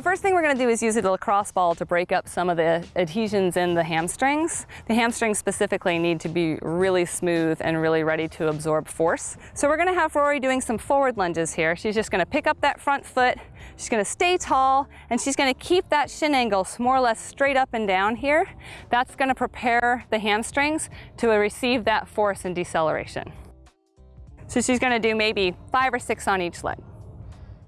The first thing we're gonna do is use a lacrosse ball to break up some of the adhesions in the hamstrings. The hamstrings specifically need to be really smooth and really ready to absorb force. So we're gonna have Rory doing some forward lunges here. She's just gonna pick up that front foot, she's gonna stay tall, and she's gonna keep that shin angle more or less straight up and down here. That's gonna prepare the hamstrings to receive that force and deceleration. So she's gonna do maybe five or six on each leg.